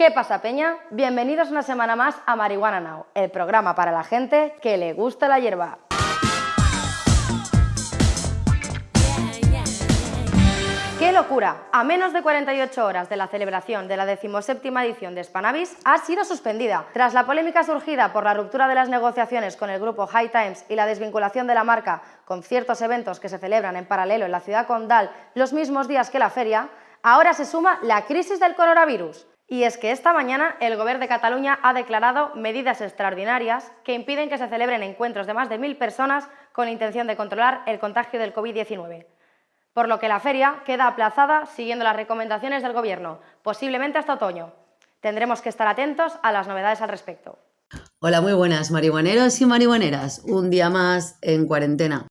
¿Qué pasa, Peña? Bienvenidos una semana más a Marihuana Now, el programa para la gente que le gusta la hierba. ¡Qué locura! A menos de 48 horas de la celebración de la 17 edición de Spanavis ha sido suspendida. Tras la polémica surgida por la ruptura de las negociaciones con el grupo High Times y la desvinculación de la marca con ciertos eventos que se celebran en paralelo en la ciudad condal los mismos días que la feria, ahora se suma la crisis del coronavirus. Y es que esta mañana el Gobierno de Cataluña ha declarado medidas extraordinarias que impiden que se celebren encuentros de más de mil personas con intención de controlar el contagio del COVID-19 por lo que la feria queda aplazada siguiendo las recomendaciones del Gobierno, posiblemente hasta otoño. Tendremos que estar atentos a las novedades al respecto. Hola, muy buenas marihuaneros y marihuaneras. Un día más en cuarentena.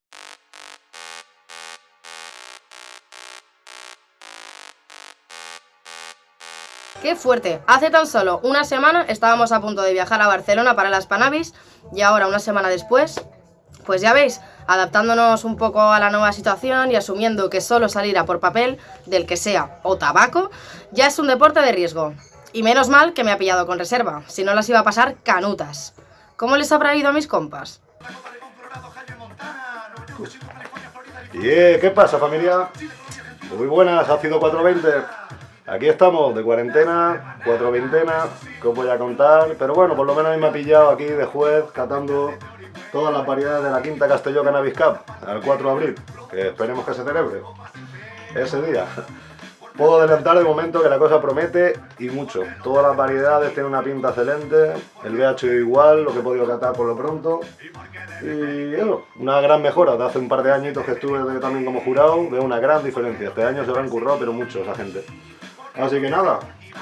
¡Qué fuerte! Hace tan solo una semana estábamos a punto de viajar a Barcelona para las Panavis y ahora, una semana después, pues ya veis, adaptándonos un poco a la nueva situación y asumiendo que solo salir por papel, del que sea, o tabaco, ya es un deporte de riesgo. Y menos mal que me ha pillado con reserva, si no las iba a pasar canutas. ¿Cómo les habrá ido a mis compas? ¿Qué pasa familia? Muy buenas, ha sido 420. Aquí estamos, de cuarentena, cuatro veintenas, que os voy a contar. Pero bueno, por lo menos me ha pillado aquí de juez, catando todas las variedades de la Quinta Castelló Cannabis Cup al 4 de abril, que esperemos que se celebre ese día. Puedo adelantar de momento que la cosa promete y mucho. Todas las variedades tienen una pinta excelente, el BH igual, lo que he podido catar por lo pronto. Y bueno, una gran mejora. De hace un par de añitos que estuve también como jurado, veo una gran diferencia. Este año se lo han currado, pero mucho esa gente. Así que nada,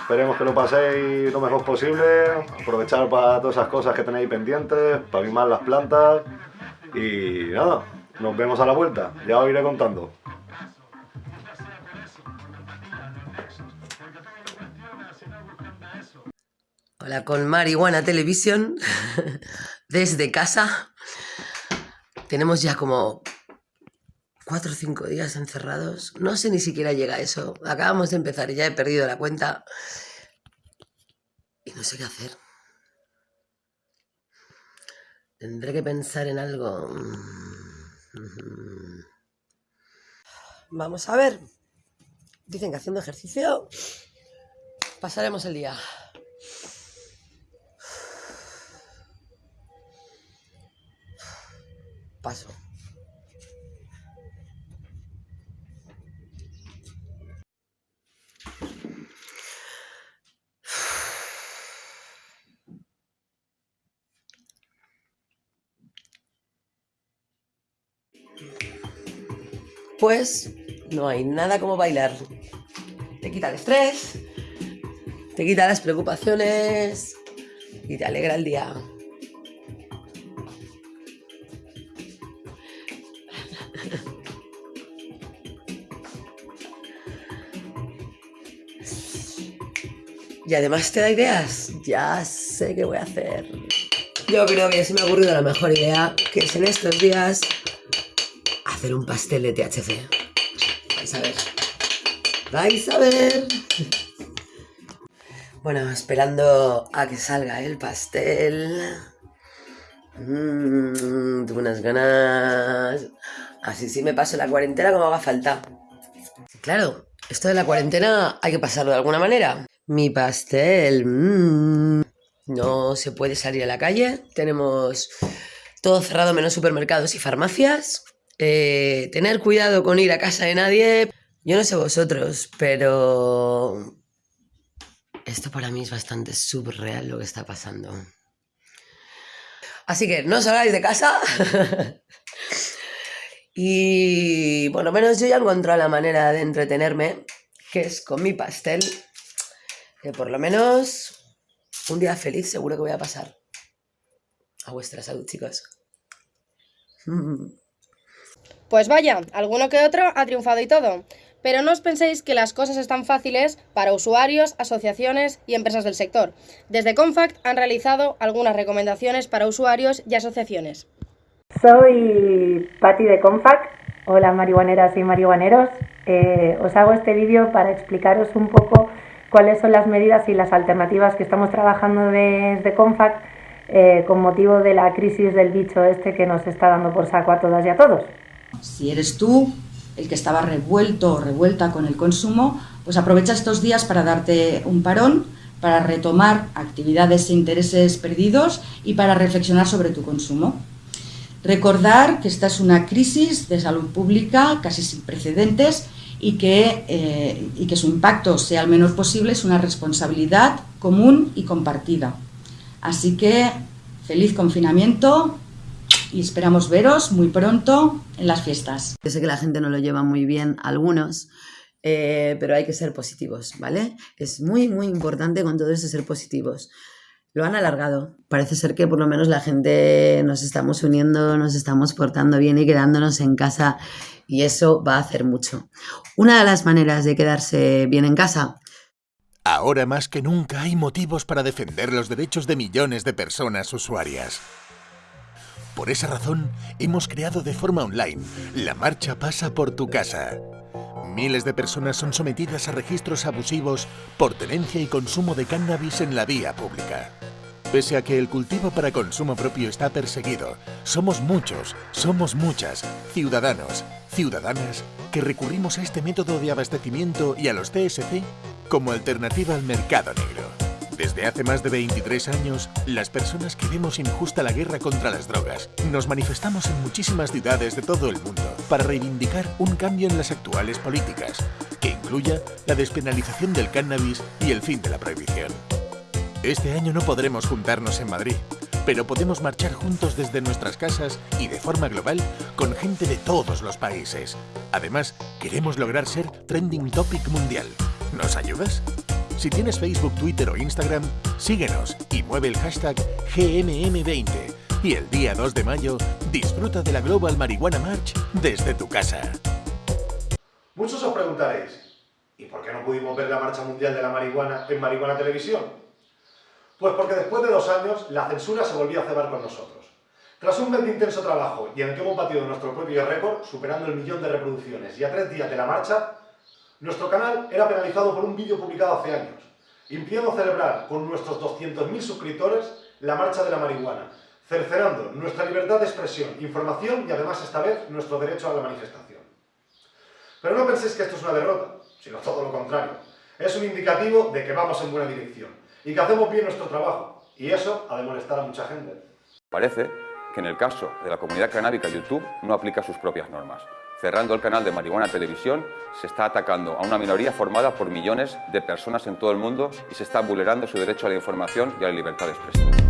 Esperemos que lo paséis lo mejor posible, aprovechar para todas esas cosas que tenéis pendientes, para mimar las plantas y nada, nos vemos a la vuelta, ya os iré contando. Hola con Marihuana Televisión, desde casa. Tenemos ya como cuatro o cinco días encerrados. No sé ni siquiera llega a eso. Acabamos de empezar y ya he perdido la cuenta. Y no sé qué hacer. Tendré que pensar en algo. Vamos a ver. Dicen que haciendo ejercicio pasaremos el día. Paso. Pues no hay nada como bailar. Te quita el estrés, te quita las preocupaciones y te alegra el día. Y además te da ideas. Ya sé qué voy a hacer. Yo creo que se me ha ocurrido la mejor idea, que es en estos días hacer un pastel de THC. Vais a ver. Vais a ver. Bueno, esperando a que salga el pastel. Mmm, unas ganas. Así sí me paso la cuarentena como haga falta. Claro, esto de la cuarentena hay que pasarlo de alguna manera. Mi pastel. Mmm. No se puede salir a la calle. Tenemos todo cerrado menos supermercados y farmacias. Eh, tener cuidado con ir a casa de nadie. Yo no sé vosotros, pero esto para mí es bastante subreal lo que está pasando. Así que no salgáis de casa. y por lo menos yo ya he encontrado la manera de entretenerme, que es con mi pastel. Que por lo menos un día feliz seguro que voy a pasar. A vuestra salud, chicos. Pues vaya, alguno que otro ha triunfado y todo. Pero no os penséis que las cosas están fáciles para usuarios, asociaciones y empresas del sector. Desde Confact han realizado algunas recomendaciones para usuarios y asociaciones. Soy Patti de Confact. Hola marihuaneras y marihuaneros. Eh, os hago este vídeo para explicaros un poco cuáles son las medidas y las alternativas que estamos trabajando desde CONFAC eh, con motivo de la crisis del bicho este que nos está dando por saco a todas y a todos. Si eres tú el que estaba revuelto o revuelta con el consumo, pues aprovecha estos días para darte un parón, para retomar actividades e intereses perdidos y para reflexionar sobre tu consumo. Recordar que esta es una crisis de salud pública casi sin precedentes y que, eh, y que su impacto sea el menor posible es una responsabilidad común y compartida. Así que feliz confinamiento y esperamos veros muy pronto en las fiestas. Yo sé que la gente no lo lleva muy bien, algunos, eh, pero hay que ser positivos, ¿vale? Es muy, muy importante con todo eso ser positivos. Lo han alargado. Parece ser que por lo menos la gente nos estamos uniendo, nos estamos portando bien y quedándonos en casa y eso va a hacer mucho. Una de las maneras de quedarse bien en casa Ahora más que nunca hay motivos para defender los derechos de millones de personas usuarias. Por esa razón, hemos creado de forma online La Marcha Pasa por tu Casa. Miles de personas son sometidas a registros abusivos por tenencia y consumo de cannabis en la vía pública. Pese a que el cultivo para consumo propio está perseguido, somos muchos, somos muchas, ciudadanos, ciudadanas, que recurrimos a este método de abastecimiento y a los TSC como alternativa al mercado negro. Desde hace más de 23 años, las personas que vemos injusta la guerra contra las drogas nos manifestamos en muchísimas ciudades de todo el mundo para reivindicar un cambio en las actuales políticas, que incluya la despenalización del cannabis y el fin de la prohibición. Este año no podremos juntarnos en Madrid, pero podemos marchar juntos desde nuestras casas y de forma global con gente de todos los países. Además, queremos lograr ser trending topic mundial ¿Nos ayudas? Si tienes Facebook, Twitter o Instagram, síguenos y mueve el hashtag GMM20. Y el día 2 de mayo, disfruta de la Global Marihuana March desde tu casa. Muchos os preguntaréis, ¿y por qué no pudimos ver la Marcha Mundial de la Marihuana en Marihuana Televisión? Pues porque después de dos años, la censura se volvió a cebar con nosotros. Tras un mes de intenso trabajo y en el que hemos batido nuestro propio récord, superando el millón de reproducciones y a tres días de la marcha, nuestro canal era penalizado por un vídeo publicado hace años, impidiendo celebrar con nuestros 200.000 suscriptores la marcha de la marihuana, cercenando nuestra libertad de expresión, información y además esta vez nuestro derecho a la manifestación. Pero no penséis que esto es una derrota, sino todo lo contrario. Es un indicativo de que vamos en buena dirección y que hacemos bien nuestro trabajo, y eso ha de molestar a mucha gente. Parece que en el caso de la comunidad canábica YouTube no aplica sus propias normas cerrando el canal de Marihuana Televisión, se está atacando a una minoría formada por millones de personas en todo el mundo y se está vulnerando su derecho a la información y a la libertad de expresión.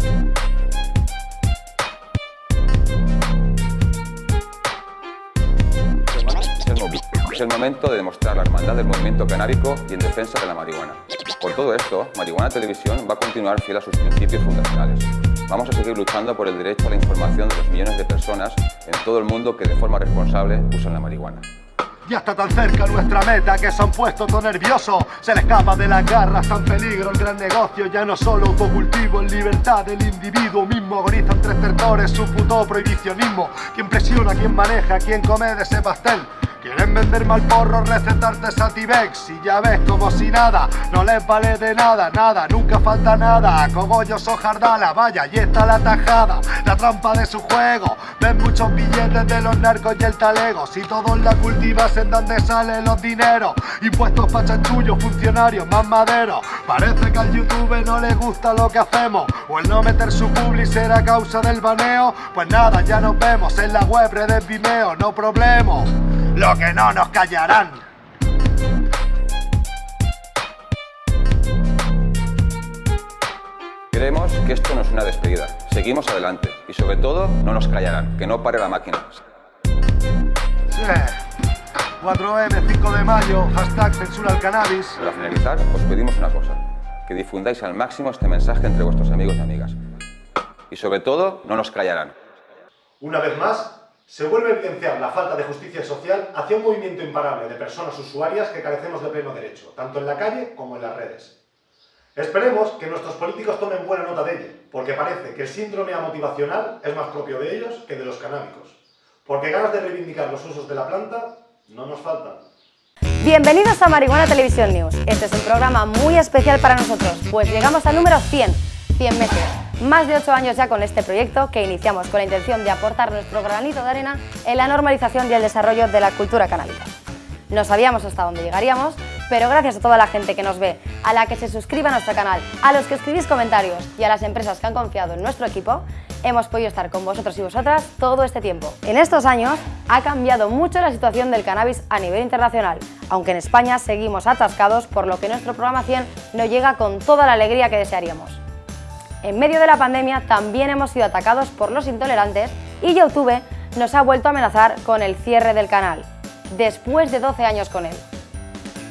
Es el momento de demostrar la hermandad del movimiento canábico y en defensa de la marihuana. Por todo esto, Marihuana Televisión va a continuar fiel a sus principios fundacionales. Vamos a seguir luchando por el derecho a la información de los millones de personas en todo el mundo que de forma responsable usan la marihuana. Ya está tan cerca nuestra meta que se han puesto todo nervioso Se le escapa de las garras, está en peligro el gran negocio Ya no solo autocultivo, en libertad del individuo mismo Agonizan tres tertores, su puto prohibicionismo ¿Quién presiona, quién maneja, quién come de ese pastel? Quieren vender mal porro, recetarte Sativex Y ya ves como si nada, no les vale de nada, nada Nunca falta nada, cogollos o jardala Vaya, ahí está la tajada, la trampa de su juego Ven muchos billetes de los narcos y el talego Si todos la cultivas en donde salen los dineros Impuestos pa' chanchullos, funcionarios, más madero Parece que al YouTube no le gusta lo que hacemos O el no meter su publi será causa del baneo Pues nada, ya nos vemos en la web, redes Vimeo, no problema lo que no nos callarán. Creemos que esto no es una despedida. Seguimos adelante y sobre todo no nos callarán, que no pare la máquina. 4M, 5 de mayo, hashtag censura al cannabis. Para finalizar, os pedimos una cosa, que difundáis al máximo este mensaje entre vuestros amigos y amigas. Y sobre todo, no nos callarán. Una vez más, se vuelve a evidenciar la falta de justicia social hacia un movimiento imparable de personas usuarias que carecemos de pleno derecho, tanto en la calle como en las redes. Esperemos que nuestros políticos tomen buena nota de ello, porque parece que el síndrome amotivacional es más propio de ellos que de los canábicos, porque ganas de reivindicar los usos de la planta no nos faltan. Bienvenidos a Marihuana Televisión News. Este es un programa muy especial para nosotros, pues llegamos al número 100, 100 meses. Más de 8 años ya con este proyecto que iniciamos con la intención de aportar nuestro granito de arena en la normalización y el desarrollo de la cultura canábica. No sabíamos hasta dónde llegaríamos, pero gracias a toda la gente que nos ve, a la que se suscribe a nuestro canal, a los que escribís comentarios y a las empresas que han confiado en nuestro equipo, hemos podido estar con vosotros y vosotras todo este tiempo. En estos años ha cambiado mucho la situación del cannabis a nivel internacional, aunque en España seguimos atascados por lo que nuestro programa 100 no llega con toda la alegría que desearíamos. En medio de la pandemia también hemos sido atacados por los intolerantes y YouTube nos ha vuelto a amenazar con el cierre del canal, después de 12 años con él.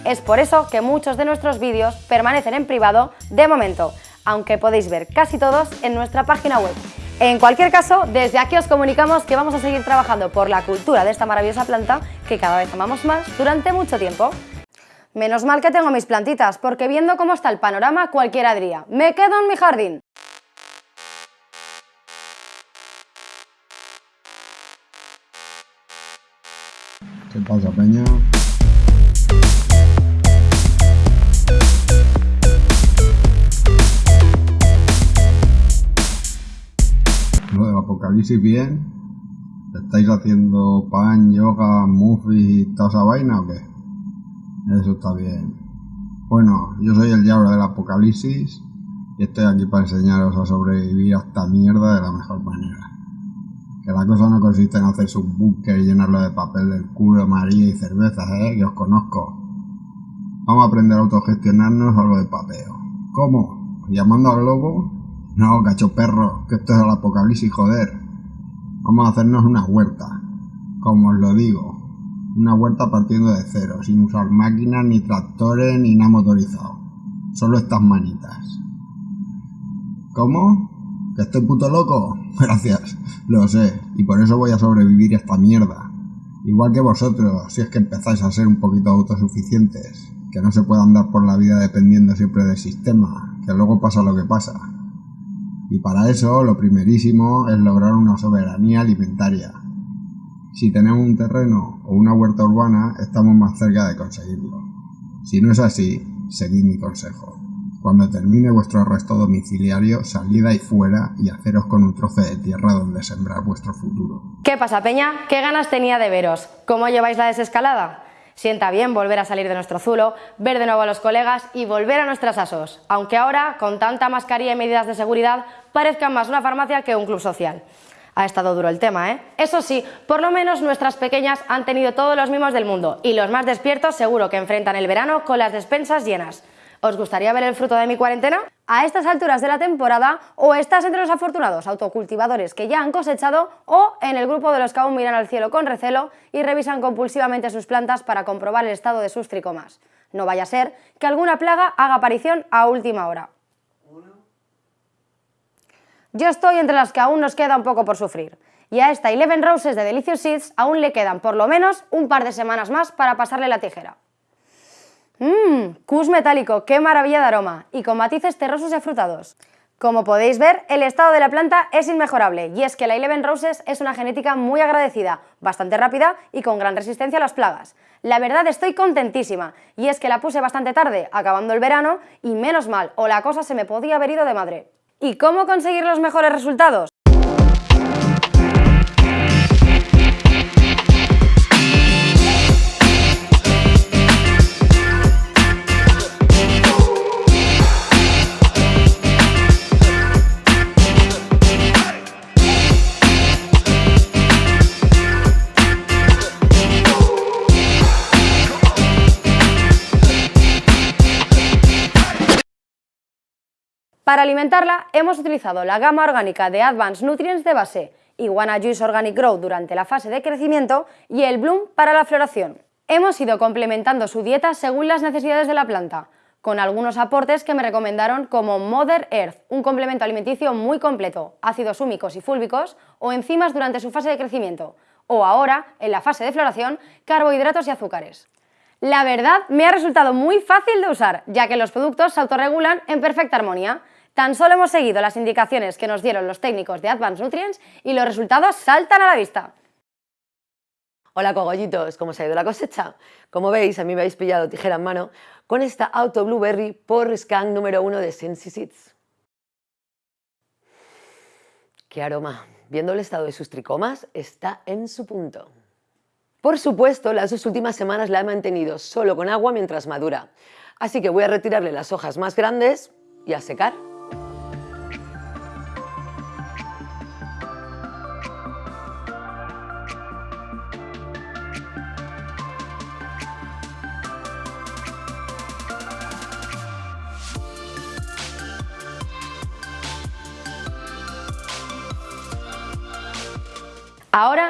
Es por eso que muchos de nuestros vídeos permanecen en privado de momento, aunque podéis ver casi todos en nuestra página web en cualquier caso, desde aquí os comunicamos que vamos a seguir trabajando por la cultura de esta maravillosa planta que cada vez amamos más durante mucho tiempo. Menos mal que tengo mis plantitas, porque viendo cómo está el panorama cualquiera diría ¡me quedo en mi jardín! ¿Qué pasa, Peña? Apocalipsis bien? ¿Estáis haciendo pan, yoga, muffins y toda esa vaina o qué? Eso está bien. Bueno, yo soy el diablo del apocalipsis y estoy aquí para enseñaros a sobrevivir a esta mierda de la mejor manera. Que la cosa no consiste en hacerse un búnker y llenarlo de papel del culo, María y cervezas, ¿eh? Que os conozco. Vamos a aprender a autogestionarnos algo de papeo. ¿Cómo? ¿Llamando al lobo? No, cacho perro, que esto es el apocalipsis, joder. Vamos a hacernos una huerta. Como os lo digo, una huerta partiendo de cero, sin usar máquinas, ni tractores, ni nada motorizado. Solo estas manitas. ¿Cómo? ¿Que estoy puto loco? Gracias, lo sé, y por eso voy a sobrevivir a esta mierda. Igual que vosotros, si es que empezáis a ser un poquito autosuficientes, que no se pueda andar por la vida dependiendo siempre del sistema, que luego pasa lo que pasa. Y para eso lo primerísimo es lograr una soberanía alimentaria. Si tenemos un terreno o una huerta urbana, estamos más cerca de conseguirlo. Si no es así, seguid mi consejo. Cuando termine vuestro arresto domiciliario, salid ahí fuera y haceros con un trozo de tierra donde sembrar vuestro futuro. ¿Qué pasa, Peña? ¿Qué ganas tenía de veros? ¿Cómo lleváis la desescalada? Sienta bien volver a salir de nuestro zulo, ver de nuevo a los colegas y volver a nuestras asos, aunque ahora, con tanta mascarilla y medidas de seguridad, parezcan más una farmacia que un club social. Ha estado duro el tema, ¿eh? Eso sí, por lo menos nuestras pequeñas han tenido todos los mimos del mundo y los más despiertos seguro que enfrentan el verano con las despensas llenas. ¿Os gustaría ver el fruto de mi cuarentena? A estas alturas de la temporada, o estás entre los afortunados autocultivadores que ya han cosechado, o en el grupo de los que aún miran al cielo con recelo y revisan compulsivamente sus plantas para comprobar el estado de sus tricomas. No vaya a ser que alguna plaga haga aparición a última hora. Yo estoy entre las que aún nos queda un poco por sufrir. Y a esta Eleven Roses de Delicious Seeds aún le quedan por lo menos un par de semanas más para pasarle la tijera. Mmm, metálico, qué maravilla de aroma, y con matices terrosos y afrutados. Como podéis ver, el estado de la planta es inmejorable, y es que la Eleven Roses es una genética muy agradecida, bastante rápida y con gran resistencia a las plagas. La verdad estoy contentísima, y es que la puse bastante tarde, acabando el verano, y menos mal, o la cosa se me podía haber ido de madre. ¿Y cómo conseguir los mejores resultados? Para alimentarla hemos utilizado la gama orgánica de Advanced Nutrients de base, Iguana Juice Organic Growth durante la fase de crecimiento y el Bloom para la floración. Hemos ido complementando su dieta según las necesidades de la planta, con algunos aportes que me recomendaron como Mother Earth, un complemento alimenticio muy completo, ácidos húmicos y fúlbicos o enzimas durante su fase de crecimiento, o ahora, en la fase de floración, carbohidratos y azúcares. La verdad, me ha resultado muy fácil de usar, ya que los productos se autorregulan en perfecta armonía, Tan solo hemos seguido las indicaciones que nos dieron los técnicos de Advanced Nutrients y los resultados saltan a la vista. Hola cogollitos, ¿cómo se ha ido la cosecha? Como veis, a mí me habéis pillado tijera en mano con esta Auto Blueberry por scan número uno de Sensi Seeds. ¡Qué aroma! Viendo el estado de sus tricomas, está en su punto. Por supuesto, las dos últimas semanas la he mantenido solo con agua mientras madura, así que voy a retirarle las hojas más grandes y a secar.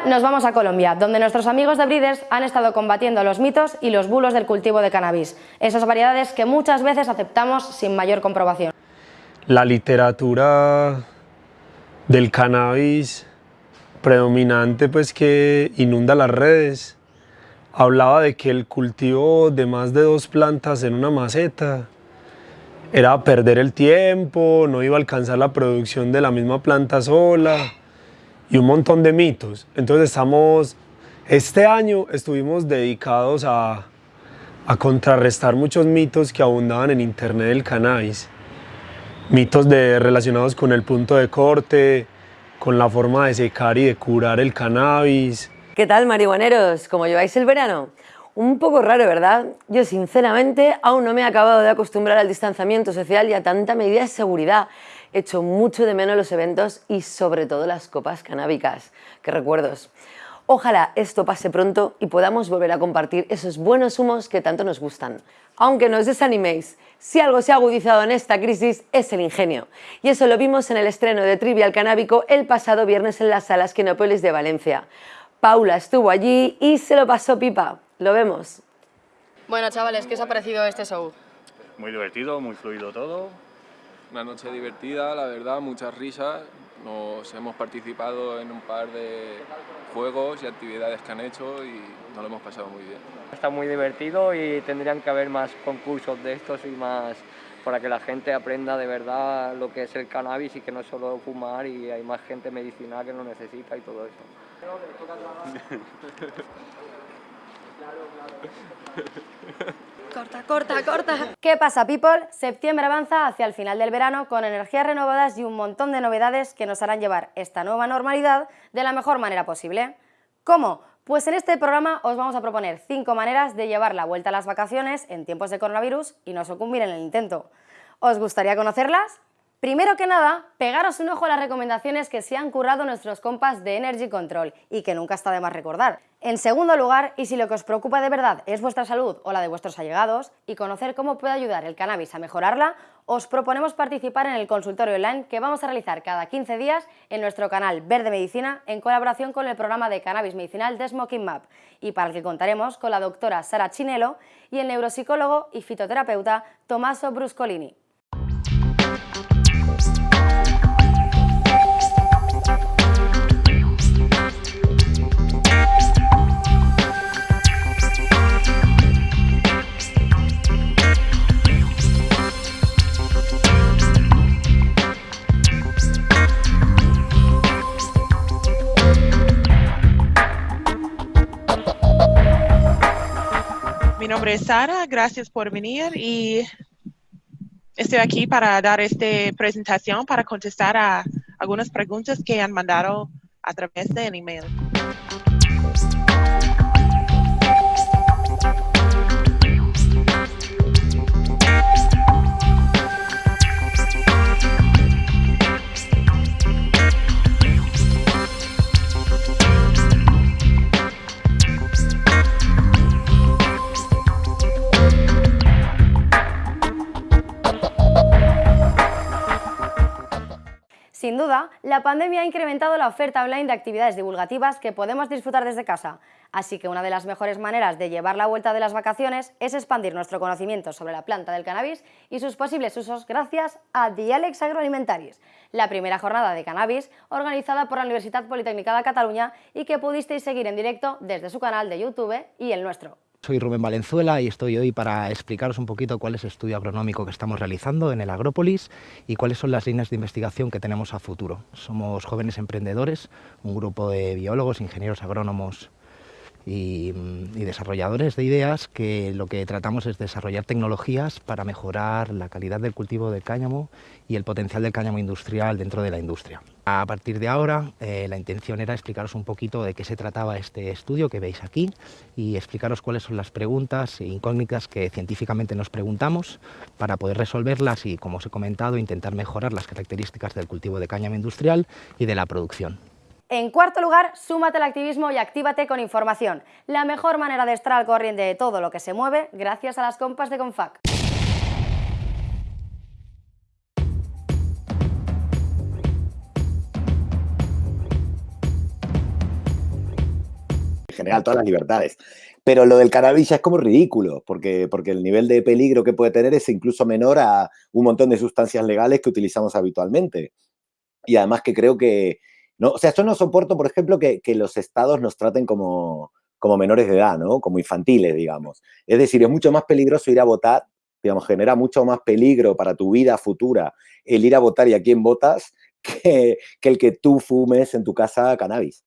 Nos vamos a Colombia, donde nuestros amigos de Breeders han estado combatiendo los mitos y los bulos del cultivo de cannabis, esas variedades que muchas veces aceptamos sin mayor comprobación. La literatura del cannabis predominante pues que inunda las redes hablaba de que el cultivo de más de dos plantas en una maceta era perder el tiempo, no iba a alcanzar la producción de la misma planta sola y un montón de mitos. Entonces estamos, este año estuvimos dedicados a, a contrarrestar muchos mitos que abundaban en internet del cannabis. Mitos de, relacionados con el punto de corte, con la forma de secar y de curar el cannabis. ¿Qué tal marihuaneros? ¿Cómo lleváis el verano? Un poco raro, ¿verdad? Yo sinceramente aún no me he acabado de acostumbrar al distanciamiento social y a tanta medida de seguridad hecho mucho de menos los eventos y sobre todo las copas canábicas. ¡Qué recuerdos! Ojalá esto pase pronto y podamos volver a compartir esos buenos humos que tanto nos gustan. Aunque no os desaniméis, si algo se ha agudizado en esta crisis es el ingenio. Y eso lo vimos en el estreno de Trivial Canábico el pasado viernes en las salas Quinópolis de Valencia. Paula estuvo allí y se lo pasó pipa. Lo vemos. Bueno chavales, ¿qué os ha parecido este show? Muy divertido, muy fluido todo. Una noche divertida, la verdad, muchas risas. Nos hemos participado en un par de juegos y actividades que han hecho y nos lo hemos pasado muy bien. Está muy divertido y tendrían que haber más concursos de estos y más para que la gente aprenda de verdad lo que es el cannabis y que no es solo fumar y hay más gente medicinal que lo necesita y todo eso. Corta, corta, corta. ¿Qué pasa, people? Septiembre avanza hacia el final del verano con energías renovadas y un montón de novedades que nos harán llevar esta nueva normalidad de la mejor manera posible. ¿Cómo? Pues en este programa os vamos a proponer 5 maneras de llevar la vuelta a las vacaciones en tiempos de coronavirus y no sucumbir en el intento. ¿Os gustaría conocerlas? Primero que nada, pegaros un ojo a las recomendaciones que se han currado nuestros compas de Energy Control y que nunca está de más recordar. En segundo lugar, y si lo que os preocupa de verdad es vuestra salud o la de vuestros allegados y conocer cómo puede ayudar el cannabis a mejorarla, os proponemos participar en el consultorio online que vamos a realizar cada 15 días en nuestro canal Verde Medicina en colaboración con el programa de cannabis medicinal de Smoking Map y para el que contaremos con la doctora Sara Chinelo y el neuropsicólogo y fitoterapeuta Tommaso Bruscolini. Nombre Sara, gracias por venir y estoy aquí para dar esta presentación para contestar a algunas preguntas que han mandado a través del email. Sin duda, la pandemia ha incrementado la oferta online de actividades divulgativas que podemos disfrutar desde casa, así que una de las mejores maneras de llevar la vuelta de las vacaciones es expandir nuestro conocimiento sobre la planta del cannabis y sus posibles usos gracias a Dialex Agroalimentaris, la primera jornada de cannabis organizada por la Universidad Politécnica de Cataluña y que pudisteis seguir en directo desde su canal de YouTube y el nuestro. Soy Rubén Valenzuela y estoy hoy para explicaros un poquito cuál es el estudio agronómico que estamos realizando en el Agrópolis y cuáles son las líneas de investigación que tenemos a futuro. Somos jóvenes emprendedores, un grupo de biólogos, ingenieros agrónomos y, desarrolladores de ideas que lo que tratamos es desarrollar tecnologías para mejorar la calidad del cultivo del cáñamo y el potencial del cáñamo industrial dentro de la industria. A partir de ahora, eh, la intención era explicaros un poquito de qué se trataba este estudio que veis aquí y explicaros cuáles son las preguntas e incógnitas que científicamente nos preguntamos para poder resolverlas y, como os he comentado, intentar mejorar las características del cultivo de cáñamo industrial y de la producción. En cuarto lugar, súmate al activismo y actívate con información. La mejor manera de estar al corriente de todo lo que se mueve gracias a las compas de Confac. En general, todas las libertades. Pero lo del cannabis ya es como ridículo, porque, porque el nivel de peligro que puede tener es incluso menor a un montón de sustancias legales que utilizamos habitualmente. Y además que creo que, ¿no? O sea, yo no soporto, por ejemplo, que, los estados nos traten como, como menores de edad, ¿no? Como infantiles, digamos. Es decir, es mucho más peligroso ir a votar, digamos, genera mucho más peligro para tu vida futura el ir a votar y a quién votas que, que el que tú fumes en tu casa cannabis.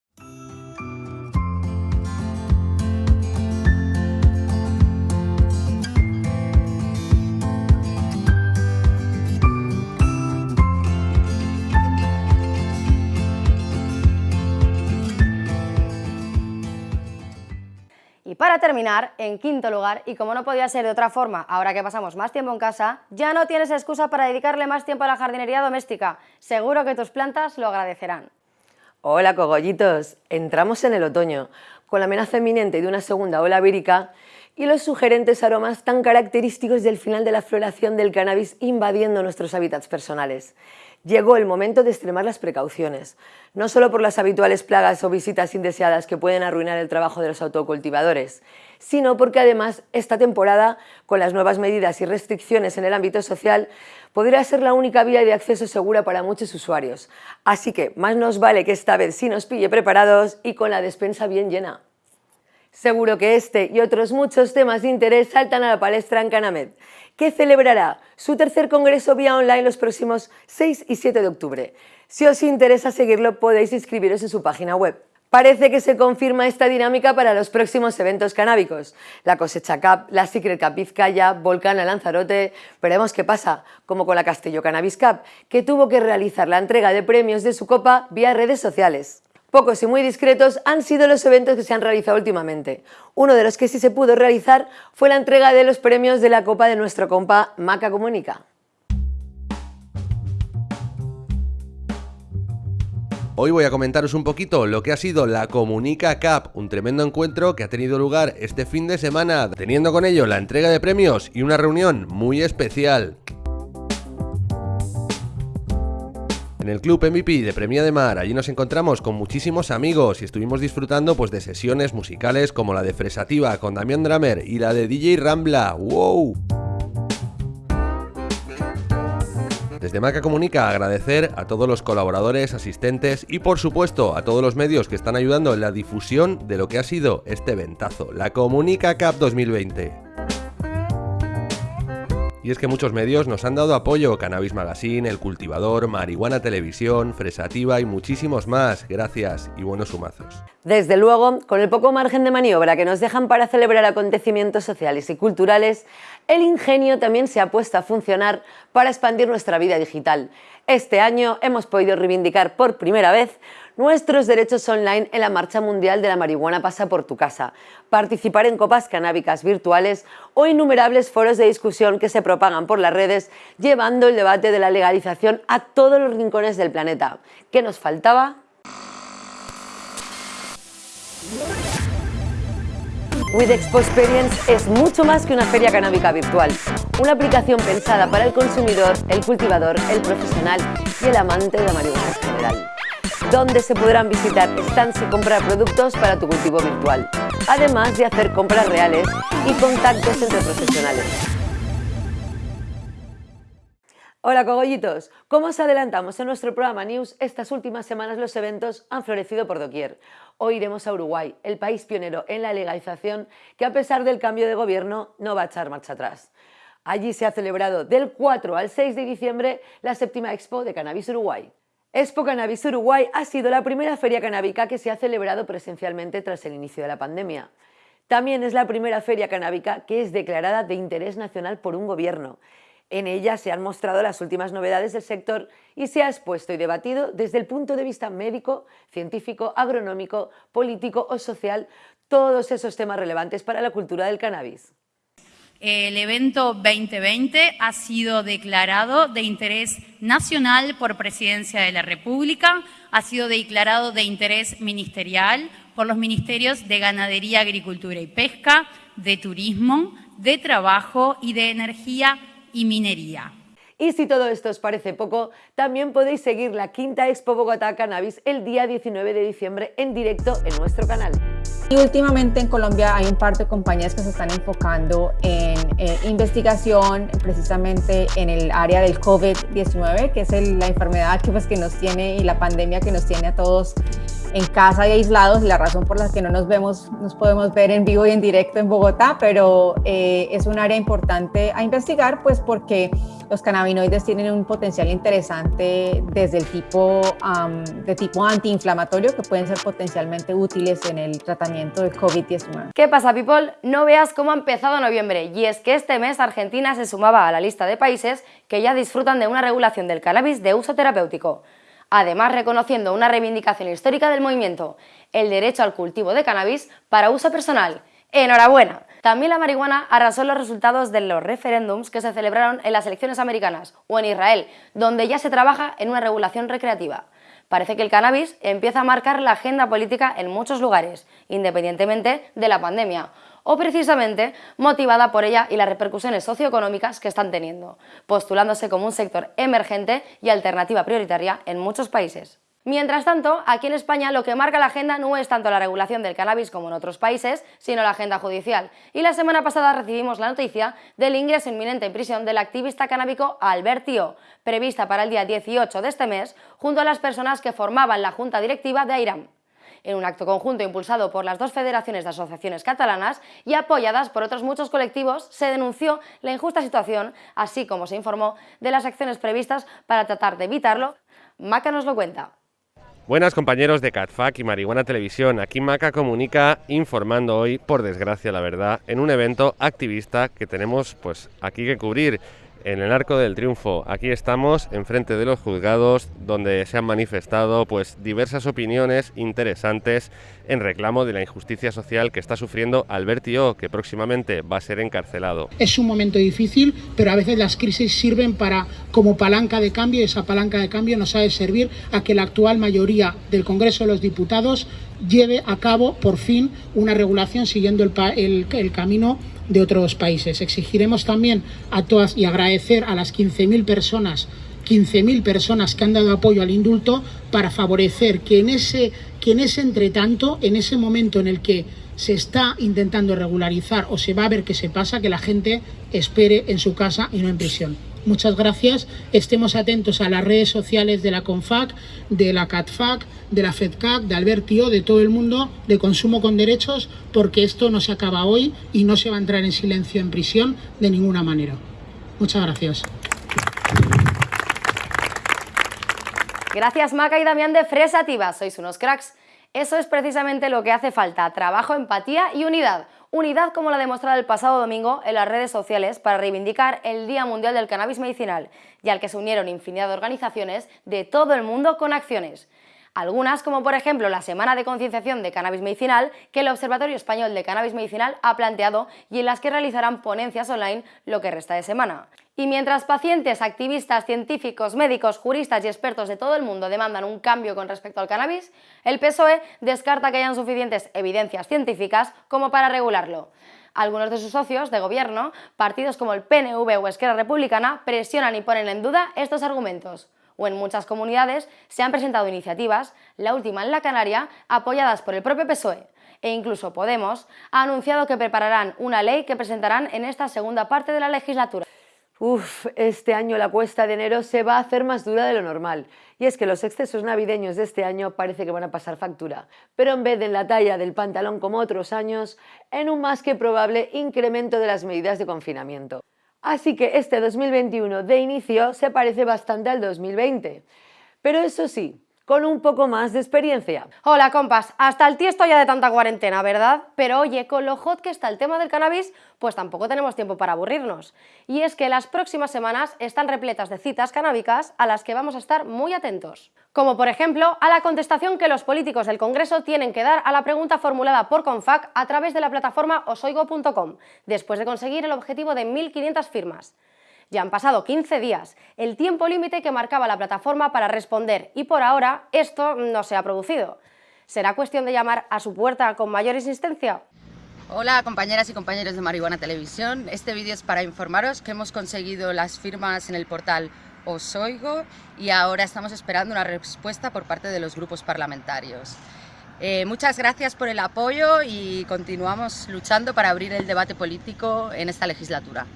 Y para terminar, en quinto lugar, y como no podía ser de otra forma, ahora que pasamos más tiempo en casa, ya no tienes excusa para dedicarle más tiempo a la jardinería doméstica. Seguro que tus plantas lo agradecerán. Hola cogollitos, entramos en el otoño, con la amenaza inminente de una segunda ola vírica y los sugerentes aromas tan característicos del final de la floración del cannabis invadiendo nuestros hábitats personales llegó el momento de extremar las precauciones, no solo por las habituales plagas o visitas indeseadas que pueden arruinar el trabajo de los autocultivadores, sino porque además esta temporada, con las nuevas medidas y restricciones en el ámbito social, podría ser la única vía de acceso segura para muchos usuarios. Así que más nos vale que esta vez sí nos pille preparados y con la despensa bien llena. Seguro que este y otros muchos temas de interés saltan a la palestra en Canamed que celebrará su tercer congreso vía online los próximos 6 y 7 de octubre. Si os interesa seguirlo, podéis inscribiros en su página web. Parece que se confirma esta dinámica para los próximos eventos canábicos. La cosecha Cup, la Secret Cup Vizcaya, Volcana Lanzarote... Veremos qué pasa, como con la Castillo Cannabis Cup, que tuvo que realizar la entrega de premios de su copa vía redes sociales. Pocos y muy discretos han sido los eventos que se han realizado últimamente. Uno de los que sí se pudo realizar fue la entrega de los premios de la Copa de nuestro compa Maca Comunica. Hoy voy a comentaros un poquito lo que ha sido la Comunica Cup, un tremendo encuentro que ha tenido lugar este fin de semana, teniendo con ello la entrega de premios y una reunión muy especial. En el Club MVP de Premia de Mar, allí nos encontramos con muchísimos amigos y estuvimos disfrutando pues, de sesiones musicales como la de Fresativa con Damián Dramer y la de DJ Rambla. ¡Wow! Desde Maca Comunica agradecer a todos los colaboradores, asistentes y por supuesto a todos los medios que están ayudando en la difusión de lo que ha sido este ventazo, la Comunica Cup 2020. Y es que muchos medios nos han dado apoyo, Cannabis Magazine, El Cultivador, Marihuana Televisión, Fresativa y muchísimos más. Gracias y buenos humazos. Desde luego, con el poco margen de maniobra que nos dejan para celebrar acontecimientos sociales y culturales, el ingenio también se ha puesto a funcionar para expandir nuestra vida digital. Este año hemos podido reivindicar por primera vez nuestros derechos online en la Marcha Mundial de la Marihuana pasa por tu casa, participar en copas canábicas virtuales o innumerables foros de discusión que se propagan por las redes llevando el debate de la legalización a todos los rincones del planeta. ¿Qué nos faltaba? With Expo Experience es mucho más que una feria canábica virtual, una aplicación pensada para el consumidor, el cultivador, el profesional y el amante de la marihuana en general donde se podrán visitar stands y comprar productos para tu cultivo virtual, además de hacer compras reales y contactos entre profesionales. Hola cogollitos, como os adelantamos en nuestro programa News, estas últimas semanas los eventos han florecido por doquier. Hoy iremos a Uruguay, el país pionero en la legalización que a pesar del cambio de gobierno no va a echar marcha atrás. Allí se ha celebrado del 4 al 6 de diciembre la séptima Expo de Cannabis Uruguay. Expo Cannabis Uruguay ha sido la primera feria canábica que se ha celebrado presencialmente tras el inicio de la pandemia. También es la primera feria canábica que es declarada de interés nacional por un gobierno. En ella se han mostrado las últimas novedades del sector y se ha expuesto y debatido desde el punto de vista médico, científico, agronómico, político o social todos esos temas relevantes para la cultura del cannabis. El evento 2020 ha sido declarado de interés nacional por Presidencia de la República, ha sido declarado de interés ministerial por los ministerios de Ganadería, Agricultura y Pesca, de Turismo, de Trabajo y de Energía y Minería. Y si todo esto os parece poco, también podéis seguir la quinta Expo Bogotá Cannabis el día 19 de diciembre en directo en nuestro canal. Y últimamente en Colombia hay un par de compañías que se están enfocando en eh, investigación precisamente en el área del COVID-19, que es la enfermedad pues, que nos tiene y la pandemia que nos tiene a todos en casa y aislados la razón por la que no nos vemos, nos podemos ver en vivo y en directo en Bogotá, pero eh, es un área importante a investigar pues porque los cannabinoides tienen un potencial interesante desde el tipo de tipo antiinflamatorio que pueden ser potencialmente útiles en el tratamiento del COVID-19. ¿Qué pasa people? No veas cómo ha empezado noviembre y es que este mes Argentina se sumaba a la lista de países que ya disfrutan de una regulación del cannabis de uso terapéutico además reconociendo una reivindicación histórica del movimiento, el derecho al cultivo de cannabis para uso personal. ¡Enhorabuena! También la marihuana arrasó los resultados de los referéndums que se celebraron en las elecciones americanas o en Israel, donde ya se trabaja en una regulación recreativa. Parece que el cannabis empieza a marcar la agenda política en muchos lugares, independientemente de la pandemia, o precisamente motivada por ella y las repercusiones socioeconómicas que están teniendo, postulándose como un sector emergente y alternativa prioritaria en muchos países. Mientras tanto, aquí en España lo que marca la agenda no es tanto la regulación del cannabis como en otros países, sino la agenda judicial. Y la semana pasada recibimos la noticia del ingreso inminente en prisión del activista canábico Albertio, prevista para el día 18 de este mes, junto a las personas que formaban la junta directiva de AIRAM en un acto conjunto impulsado por las dos federaciones de asociaciones catalanas y apoyadas por otros muchos colectivos, se denunció la injusta situación, así como se informó de las acciones previstas para tratar de evitarlo. Maca nos lo cuenta. Buenas compañeros de CatFac y Marihuana Televisión, aquí Maca comunica informando hoy, por desgracia la verdad, en un evento activista que tenemos pues aquí que cubrir en el Arco del Triunfo. Aquí estamos enfrente de los juzgados donde se han manifestado pues diversas opiniones interesantes en reclamo de la injusticia social que está sufriendo Albertio, que próximamente va a ser encarcelado. Es un momento difícil, pero a veces las crisis sirven para como palanca de cambio y esa palanca de cambio nos ha de servir a que la actual mayoría del Congreso de los Diputados lleve a cabo por fin una regulación siguiendo el, el, el camino de otros países. Exigiremos también a todas y agradecer a las 15.000 personas 15.000 personas que han dado apoyo al indulto para favorecer que en ese que en ese entretanto, en ese momento en el que se está intentando regularizar o se va a ver qué se pasa, que la gente espere en su casa y no en prisión. Muchas gracias. Estemos atentos a las redes sociales de la CONFAC, de la CATFAC, de la FEDCAC, de Albertio, de todo el mundo, de consumo con derechos, porque esto no se acaba hoy y no se va a entrar en silencio en prisión de ninguna manera. Muchas gracias. Gracias Maca y Damián de Fresativa, sois unos cracks. Eso es precisamente lo que hace falta, trabajo, empatía y unidad. Unidad como la demostrado el pasado domingo en las redes sociales para reivindicar el Día Mundial del Cannabis Medicinal y al que se unieron infinidad de organizaciones de todo el mundo con acciones. Algunas, como por ejemplo la Semana de Concienciación de Cannabis Medicinal, que el Observatorio Español de Cannabis Medicinal ha planteado y en las que realizarán ponencias online lo que resta de semana. Y mientras pacientes, activistas, científicos, médicos, juristas y expertos de todo el mundo demandan un cambio con respecto al cannabis, el PSOE descarta que hayan suficientes evidencias científicas como para regularlo. Algunos de sus socios de gobierno, partidos como el PNV o Esquerra Republicana, presionan y ponen en duda estos argumentos o en muchas comunidades se han presentado iniciativas, la última en la Canaria, apoyadas por el propio PSOE, e incluso Podemos ha anunciado que prepararán una ley que presentarán en esta segunda parte de la legislatura. Uf, este año la cuesta de enero se va a hacer más dura de lo normal. Y es que los excesos navideños de este año parece que van a pasar factura. Pero en vez de en la talla del pantalón como otros años, en un más que probable incremento de las medidas de confinamiento. Así que este 2021 de inicio se parece bastante al 2020. Pero eso sí, con un poco más de experiencia. Hola compas, hasta el tiesto ya de tanta cuarentena, ¿verdad? Pero oye, con lo hot que está el tema del cannabis, pues tampoco tenemos tiempo para aburrirnos. Y es que las próximas semanas están repletas de citas canábicas a las que vamos a estar muy atentos. Como por ejemplo, a la contestación que los políticos del Congreso tienen que dar a la pregunta formulada por CONFAC a través de la plataforma osoigo.com, después de conseguir el objetivo de 1.500 firmas. Ya han pasado 15 días, el tiempo límite que marcaba la plataforma para responder y por ahora esto no se ha producido. ¿Será cuestión de llamar a su puerta con mayor insistencia? Hola compañeras y compañeros de Marihuana Televisión, este vídeo es para informaros que hemos conseguido las firmas en el portal Osoigo y ahora estamos esperando una respuesta por parte de los grupos parlamentarios. Eh, muchas gracias por el apoyo y continuamos luchando para abrir el debate político en esta legislatura.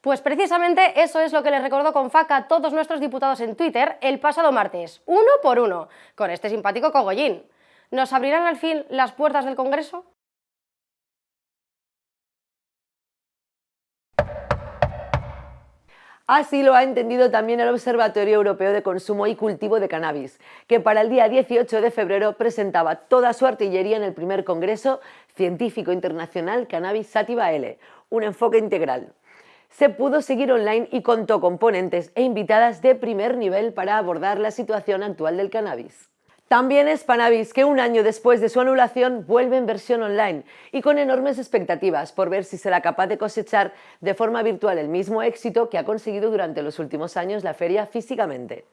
Pues precisamente eso es lo que les recordó con faca a todos nuestros diputados en Twitter el pasado martes, uno por uno, con este simpático cogollín. ¿Nos abrirán al fin las puertas del Congreso? Así lo ha entendido también el Observatorio Europeo de Consumo y Cultivo de Cannabis, que para el día 18 de febrero presentaba toda su artillería en el primer Congreso Científico Internacional Cannabis Sativa L, un enfoque integral se pudo seguir online y contó con ponentes e invitadas de primer nivel para abordar la situación actual del cannabis. También es que un año después de su anulación vuelve en versión online y con enormes expectativas por ver si será capaz de cosechar de forma virtual el mismo éxito que ha conseguido durante los últimos años la feria físicamente.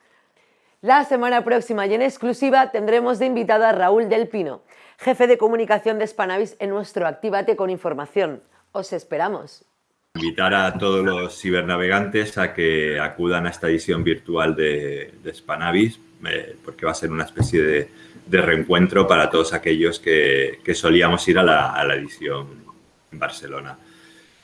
La semana próxima y en exclusiva tendremos de invitado a Raúl Del Pino, jefe de comunicación de Spanavis en nuestro Actívate con Información. Os esperamos. Invitar a todos los cibernavegantes a que acudan a esta edición virtual de, de Spanavis, eh, porque va a ser una especie de, reencuentro para todos aquellos que, solíamos ir a la, edición en Barcelona.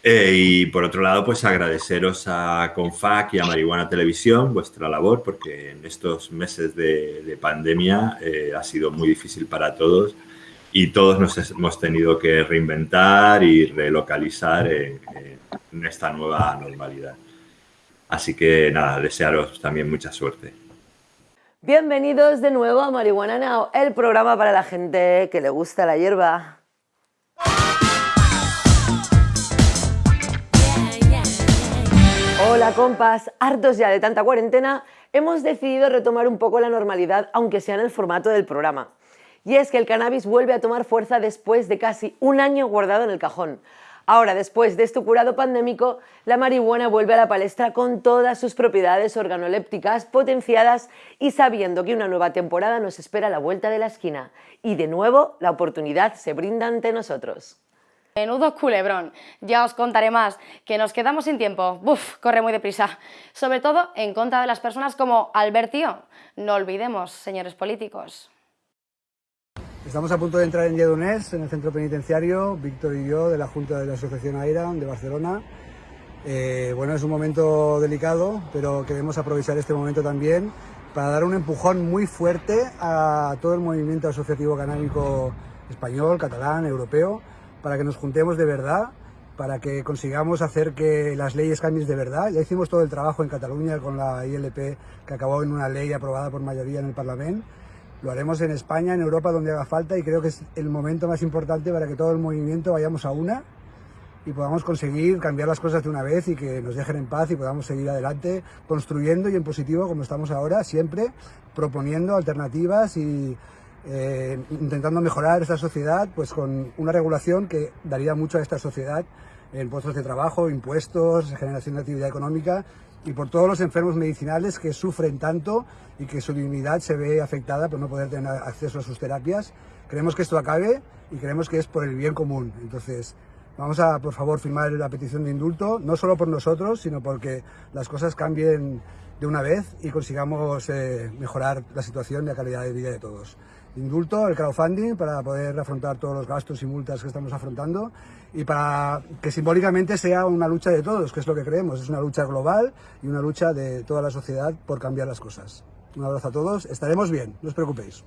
Eh, y por otro lado, pues agradeceros a Confac y a Marihuana Televisión vuestra labor, porque en estos meses de, de pandemia eh, ha sido muy difícil para todos y todos nos hemos tenido que reinventar y relocalizar en, esta nueva normalidad. Así que nada, desearos también mucha suerte. Bienvenidos de nuevo a Marihuana Now, el programa para la gente que le gusta la hierba. Hola compas, hartos ya de tanta cuarentena, hemos decidido retomar un poco la normalidad, aunque sea en el formato del programa. Y es que el cannabis vuelve a tomar fuerza después de casi un año guardado en el cajón. Ahora, después de este curado pandémico, la marihuana vuelve a la palestra con todas sus propiedades organolépticas potenciadas y sabiendo que una nueva temporada nos espera a la vuelta de la esquina. Y de nuevo, la oportunidad se brinda ante nosotros. Menudo culebrón. Ya os contaré más, que nos quedamos sin tiempo. Buf, corre muy deprisa. Sobre todo en contra de las personas como Albertio. No olvidemos, señores políticos. Estamos a punto de entrar en Lledoners, en el centro penitenciario, Víctor y yo, de la Junta de la Asociación AIRA de Barcelona. Eh, bueno, es un momento delicado, pero queremos aprovechar este momento también para dar un empujón muy fuerte a todo el movimiento asociativo canábico español, catalán, europeo, para que nos juntemos de verdad, para que consigamos hacer que las leyes cambien de verdad. Ya hicimos todo el trabajo en Cataluña con la ILP, que acabó en una ley aprobada por mayoría en el Parlamento lo haremos en España, en Europa, donde haga falta y creo que es el momento más importante para que todo el movimiento vayamos a una y podamos conseguir cambiar las cosas de una vez y que nos dejen en paz y podamos seguir adelante construyendo y en positivo como estamos ahora, siempre proponiendo alternativas y eh, intentando mejorar esta sociedad pues con una regulación que daría mucho a esta sociedad en puestos de trabajo, impuestos, generación de actividad económica y por todos los enfermos medicinales que sufren tanto y que su dignidad se ve afectada por no poder tener acceso a sus terapias. Queremos que esto acabe y creemos que es por el bien común. Entonces, vamos a, por favor, firmar la petición de indulto, no solo por nosotros, sino porque las cosas cambien de una vez y consigamos eh, mejorar la situación y la calidad de vida de todos indulto, el crowdfunding, para poder afrontar todos los gastos y multas que estamos afrontando y para que simbólicamente sea una lucha de todos, que es lo que creemos. Es una lucha global y una lucha de toda la sociedad por cambiar las cosas. Un abrazo a todos, estaremos bien, no os preocupéis.